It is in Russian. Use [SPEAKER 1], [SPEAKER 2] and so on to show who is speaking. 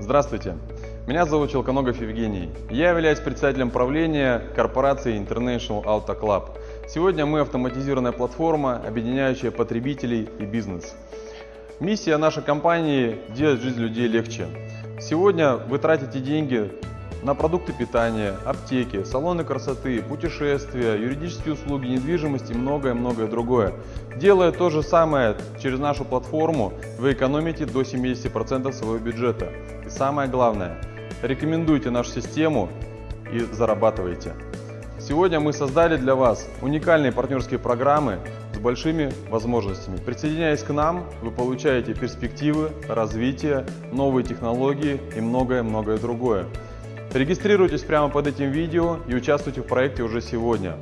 [SPEAKER 1] Здравствуйте, меня зовут Челконогов Евгений. Я являюсь председателем правления корпорации International Auto Club. Сегодня мы автоматизированная платформа, объединяющая потребителей и бизнес. Миссия нашей компании – делать жизнь людей легче. Сегодня вы тратите деньги на продукты питания, аптеки, салоны красоты, путешествия, юридические услуги, недвижимость и многое-многое другое. Делая то же самое через нашу платформу, вы экономите до 70% своего бюджета. И самое главное, рекомендуйте нашу систему и зарабатывайте. Сегодня мы создали для вас уникальные партнерские программы с большими возможностями. Присоединяясь к нам, вы получаете перспективы, развитие, новые технологии и многое-многое другое. Регистрируйтесь прямо под этим видео и участвуйте в проекте уже сегодня.